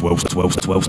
12, 12, 12.